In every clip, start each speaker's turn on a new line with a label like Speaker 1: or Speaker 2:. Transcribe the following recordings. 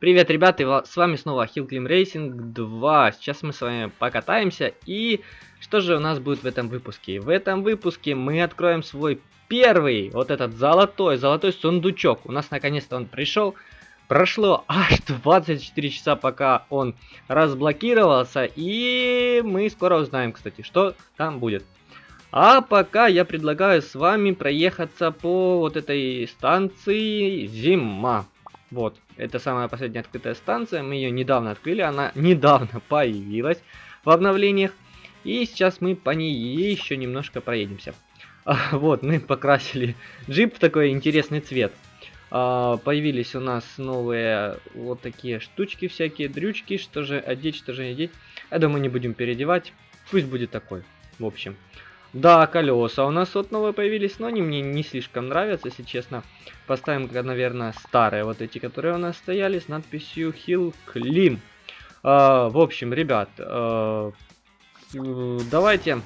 Speaker 1: Привет, ребята, с вами снова Hill Climb Racing 2. Сейчас мы с вами покатаемся. И что же у нас будет в этом выпуске? В этом выпуске мы откроем свой первый, вот этот золотой, золотой сундучок. У нас наконец-то он пришел. Прошло аж 24 часа, пока он разблокировался. И мы скоро узнаем, кстати, что там будет. А пока я предлагаю с вами проехаться по вот этой станции Зима. Вот, это самая последняя открытая станция, мы ее недавно открыли, она недавно появилась в обновлениях. И сейчас мы по ней еще немножко проедемся. А, вот, мы покрасили джип в такой интересный цвет. А, появились у нас новые вот такие штучки всякие, дрючки, что же одеть, что же не одеть. Я думаю, не будем переодевать, пусть будет такой, в общем. Да, колеса у нас вот новые появились, но они мне не слишком нравятся, если честно. Поставим, наверное, старые, вот эти, которые у нас стояли, с надписью Hill Clim. А, в общем, ребят, а, давайте,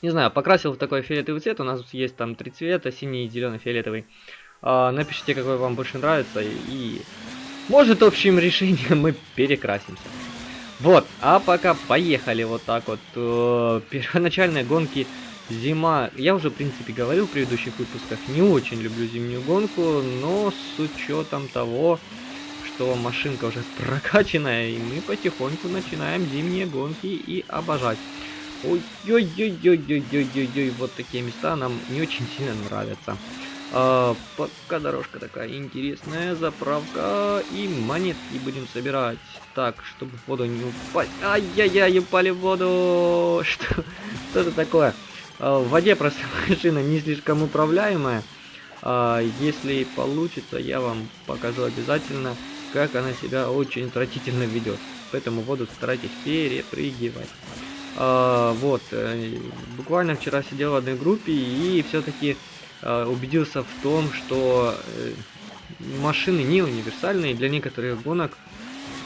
Speaker 1: не знаю, покрасил в такой фиолетовый цвет, у нас есть там три цвета, синий, зеленый, фиолетовый. А, напишите, какой вам больше нравится, и может общим решением мы перекрасимся. Вот, а пока поехали вот так вот. Э, первоначальные гонки Зима, я уже в принципе говорил в предыдущих выпусках, не очень люблю зимнюю гонку, но с учетом того, что машинка уже прокачанная, и мы потихоньку начинаем зимние гонки и обожать. Ой-ой-ой-ой-ой-ой-ой-ой, вот такие места нам не очень сильно нравятся. А, пока дорожка такая интересная, заправка и монетки будем собирать. Так, чтобы в воду не упасть. Ай-яй-яй, упали в воду. Что, что это такое? А, в воде просто машина не слишком управляемая. А, если получится, я вам покажу обязательно, как она себя очень отвратительно ведет. Поэтому воду старайтесь перепрыгивать. А, вот, э, буквально вчера сидел в одной группе и все-таки убедился в том, что э, машины не универсальные. Для некоторых гонок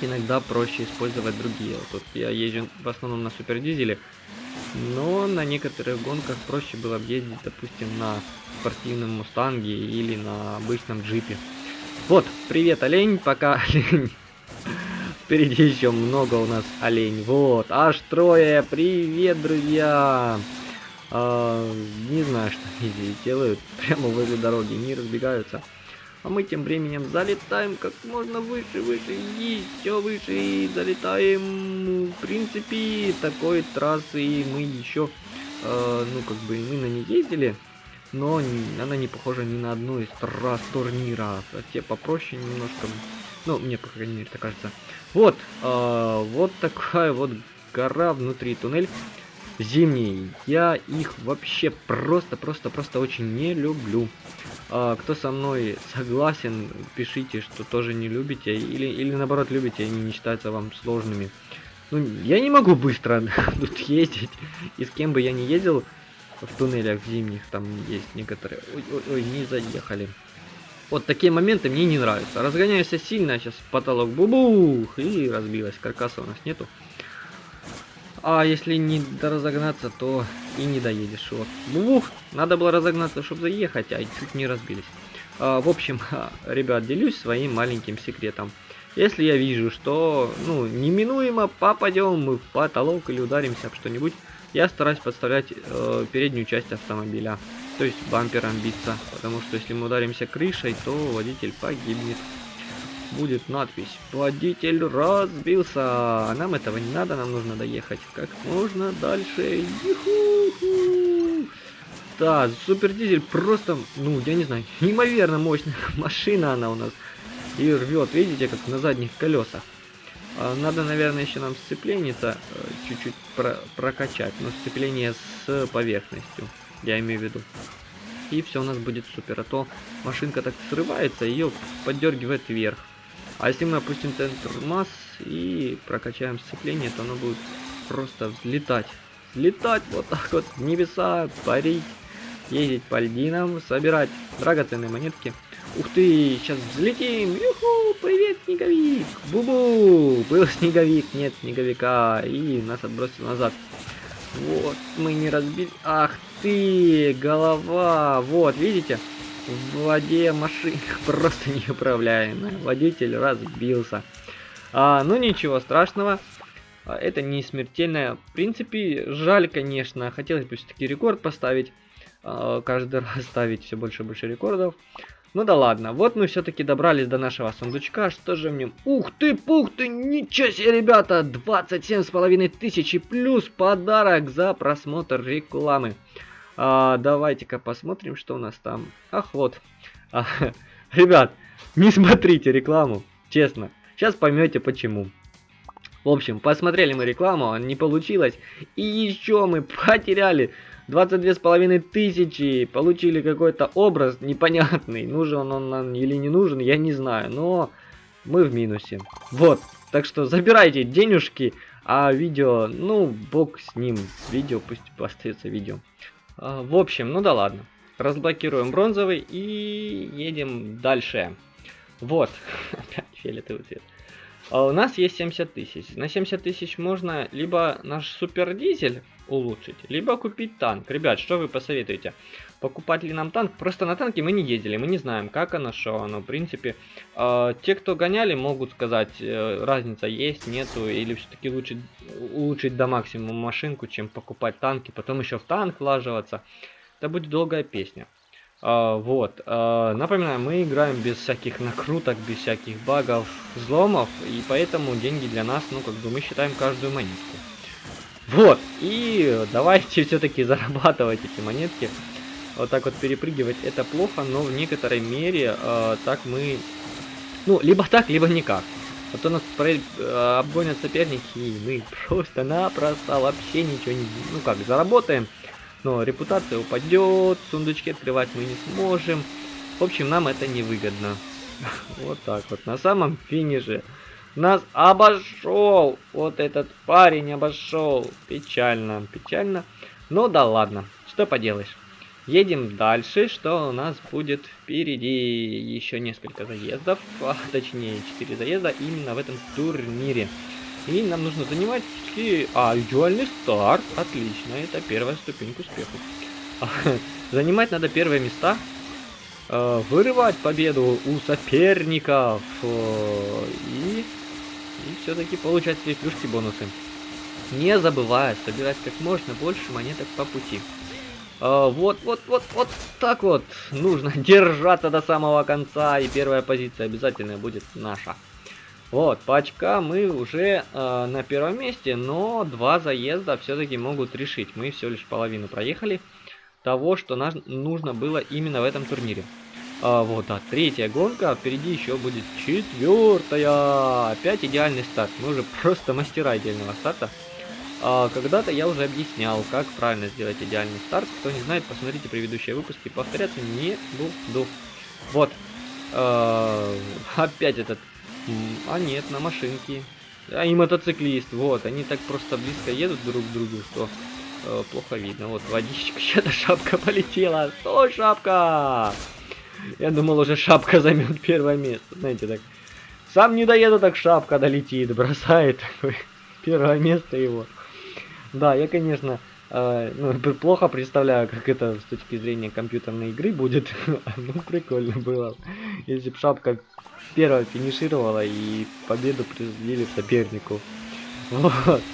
Speaker 1: иногда проще использовать другие. Вот тут я езжу в основном на супердизеле. Но на некоторых гонках проще было ездить, допустим, на спортивном мустанге или на обычном джипе. Вот, привет, олень, пока олень. Впереди еще много у нас олень. Вот, аж трое. Привет, друзья. А, не знаю, что они здесь делают. Прямо возле дороги, не разбегаются. А мы тем временем залетаем как можно выше, выше, еще выше и залетаем. В принципе, такой трассы мы еще, э, ну как бы мы на ней ездили, но она не похожа ни на одну из трасс турнира. Те попроще немножко, ну мне по крайней мере так кажется. Вот, э, вот такая вот гора внутри туннель зимний. Я их вообще просто, просто, просто очень не люблю. А, кто со мной согласен, пишите, что тоже не любите, или, или наоборот любите, они не считаются вам сложными. Ну, я не могу быстро тут ездить, и с кем бы я не ездил в туннелях зимних, там есть некоторые... Ой, ой, ой, не заехали. Вот такие моменты мне не нравятся. Разгоняешься сильно, сейчас в потолок бубух, и разбилась. Каркаса у нас нету. А если не разогнаться, то и не доедешь. Вот. Бух, надо было разогнаться, чтобы заехать, а чуть не разбились. А, в общем, ребят, делюсь своим маленьким секретом. Если я вижу, что ну неминуемо попадем мы в потолок или ударимся об что-нибудь, я стараюсь подставлять э, переднюю часть автомобиля, то есть бампером биться, потому что если мы ударимся крышей, то водитель погибнет будет надпись «Водитель разбился». Нам этого не надо, нам нужно доехать как можно дальше. Юху! Да, супер дизель просто, ну, я не знаю, неимоверно мощная машина она у нас. И рвет, видите, как на задних колесах. А, надо, наверное, еще нам сцепление-то э, чуть-чуть про прокачать, но сцепление с поверхностью, я имею в виду. И все у нас будет супер, а то машинка так срывается, ее поддергивает вверх. А если мы опустим центр масс и прокачаем сцепление, то оно будет просто взлетать. Взлетать вот так вот в небеса, парить, ездить по льдинам, собирать драгоценные монетки. Ух ты, сейчас взлетим! Юху, привет, снеговик! Бубу! Был снеговик, нет снеговика, и нас отбросил назад. Вот, мы не разбили. Ах ты, голова! Вот, видите? В воде машина просто неуправляемая. Водитель разбился. А, ну ничего страшного. А, это не смертельное. В принципе, жаль, конечно. Хотелось бы все-таки рекорд поставить. А, каждый раз ставить все больше и больше рекордов. Ну да ладно, вот мы все-таки добрались до нашего сундучка. Что же в нем? Ух ты, пух ты, ничего себе, ребята! 27 с половиной тысячи плюс подарок за просмотр рекламы. А, Давайте-ка посмотрим, что у нас там. Ах, вот. А, ребят, не смотрите рекламу, честно. Сейчас поймете почему. В общем, посмотрели мы рекламу, не получилось. И еще мы потеряли 22 с половиной тысячи. Получили какой-то образ непонятный. Нужен он нам или не нужен, я не знаю. Но мы в минусе. Вот. Так что забирайте денежки. А видео, ну, бог с ним. Видео, пусть остается видео. А, в общем, ну да ладно. Разблокируем бронзовый и едем дальше. Вот. Опять фиолетовый цвет. А у нас есть 70 тысяч. На 70 тысяч можно либо наш супер дизель улучшить, либо купить танк. Ребят, что вы посоветуете? Покупать ли нам танк? Просто на танке мы не ездили, мы не знаем, как оно, что оно. В принципе, э, те, кто гоняли, могут сказать, э, разница есть, нету, или все-таки лучше улучшить до максимума машинку, чем покупать танки, потом еще в танк влаживаться. Это будет долгая песня. А, вот, а, напоминаю, мы играем без всяких накруток, без всяких багов, взломов, и поэтому деньги для нас, ну, как бы мы считаем каждую монетку. Вот, и давайте все-таки зарабатывать эти монетки. Вот так вот перепрыгивать это плохо, но в некоторой мере а, так мы... Ну, либо так, либо никак. А то нас про... А, обгонят соперники, и мы просто-напросто вообще ничего не... Ну как, заработаем но репутация упадет, сундучки открывать мы не сможем. В общем, нам это невыгодно. Вот так вот. На самом финише нас обошел. Вот этот парень обошел. Печально, печально. Но да ладно, что поделаешь. Едем дальше, что у нас будет впереди еще несколько заездов, а точнее 4 заезда именно в этом турнире. И нам нужно занимать... А, идеальный старт. Отлично, это первая ступень к успеху. Занимать надо первые места. Э, вырывать победу у соперников. Э, и... И все-таки получать свои плюшки бонусы. Не забывая собирать как можно больше монеток по пути. А, вот, вот, вот, вот так вот. Нужно держаться до самого конца. И первая позиция обязательно будет наша. Вот, по очкам мы уже э, на первом месте, но два заезда все-таки могут решить. Мы всего лишь половину проехали того, что нам нужно было именно в этом турнире. А, вот, а третья гонка, впереди еще будет четвертая. Опять идеальный старт. Мы уже просто мастера идеального старта. А, Когда-то я уже объяснял, как правильно сделать идеальный старт. Кто не знает, посмотрите предыдущие выпуски. Повторяться не буду. Вот. А, опять этот а нет, на машинке. А и мотоциклист, вот, они так просто близко едут друг к другу, что э, плохо видно. Вот водичка, чья-то шапка полетела. Стой, шапка! Я думал, уже шапка займет первое место. Знаете, так. Сам не доеду, так шапка долетит, бросает такое первое место его. Да, я, конечно, э, ну, плохо представляю, как это с точки зрения компьютерной игры будет. ну, прикольно было, если бы шапка первая финишировала и победу присудили сопернику. Вот.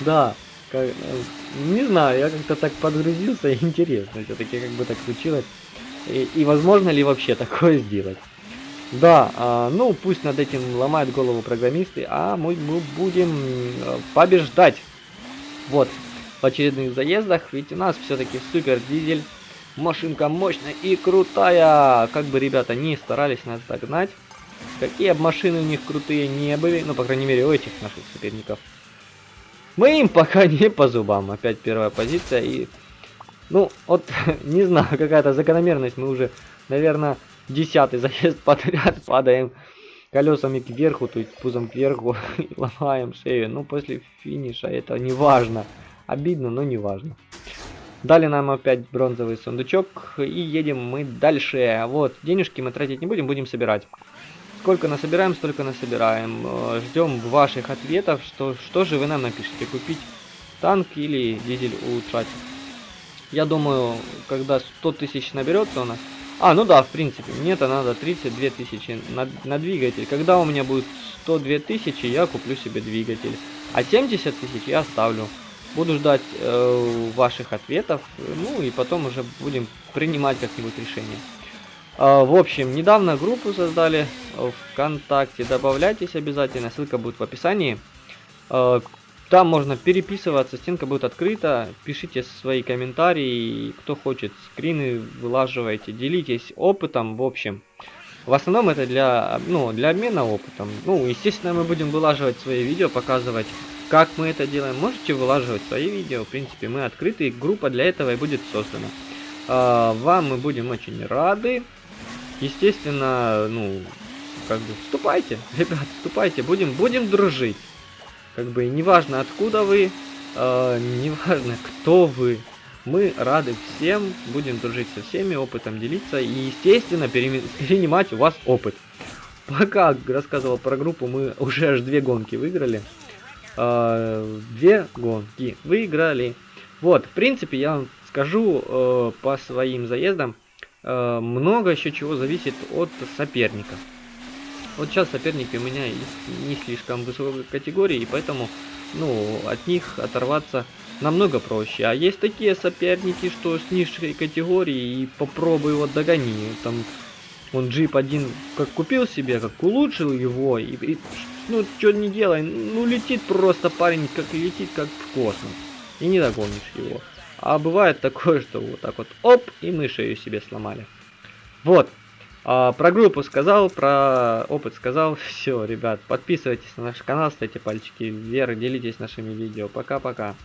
Speaker 1: Да. Как, э, не знаю, я как-то так подгрузился, интересно, все-таки как бы так случилось. И, и возможно ли вообще такое сделать? Да, а, ну пусть над этим ломают голову программисты, а мы, мы будем э, побеждать. Вот, в очередных заездах, ведь у нас все-таки супер дизель. Машинка мощная и крутая. Как бы ребята не старались нас догнать. Какие бы машины у них крутые не были, ну, по крайней мере, у этих наших соперников. Мы им пока не по зубам. Опять первая позиция и... Ну, вот, не знаю, какая-то закономерность. Мы уже, наверное, десятый заезд подряд падаем колесами кверху, то есть пузом кверху и ломаем шею. Ну, после финиша это не важно. Обидно, но не важно. Дали нам опять бронзовый сундучок и едем мы дальше. Вот, денежки мы тратить не будем, будем собирать. Сколько насобираем, столько насобираем. Э, Ждем ваших ответов, что, что же вы нам напишите. Купить танк или дизель улучшать. Я думаю, когда 100 тысяч наберется у нас, А, ну да, в принципе, мне-то надо 32 тысячи на, на двигатель. Когда у меня будет 102 тысячи, я куплю себе двигатель. А 70 тысяч я оставлю. Буду ждать э, ваших ответов, ну и потом уже будем принимать как-нибудь решение. Э, в общем, недавно группу создали в ВКонтакте, добавляйтесь обязательно, ссылка будет в описании. Э, там можно переписываться, стенка будет открыта, пишите свои комментарии, кто хочет, скрины вылаживайте, делитесь опытом, в общем. В основном это для, ну, для обмена опытом. Ну, естественно, мы будем вылаживать свои видео, показывать, как мы это делаем. Можете вылаживать свои видео, в принципе, мы открыты, группа для этого и будет создана. А, вам мы будем очень рады. Естественно, ну, как бы, вступайте, ребят, вступайте, будем, будем дружить. Как бы, неважно откуда вы, э, неважно кто вы, мы рады всем, будем дружить со всеми, опытом делиться и, естественно, перенимать у вас опыт. Пока рассказывал про группу, мы уже аж две гонки выиграли. Э, две гонки выиграли. Вот, в принципе, я вам скажу э, по своим заездам, э, много еще чего зависит от соперника. Вот сейчас соперники у меня не слишком высокой категории, и поэтому, ну, от них оторваться намного проще. А есть такие соперники, что с низшей категории, и попробуй его догони. Там, он джип один как купил себе, как улучшил его, и, и ну, что не делай, ну, летит просто парень, как летит, как в космос. И не догонишь его. А бывает такое, что вот так вот, оп, и мы шею себе сломали. Вот. А, про группу сказал, про опыт сказал. Все, ребят, подписывайтесь на наш канал, ставьте пальчики вверх, делитесь нашими видео. Пока-пока.